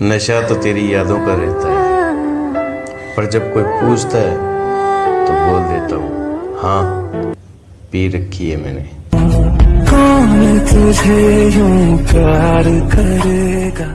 नशा तो तेरी यादों का रहता है। पर जब कोई पूछता है तो बोल देता हूँ हाँ पी रखी है मैंने। कौन तुझे यूँ प्यार करेगा?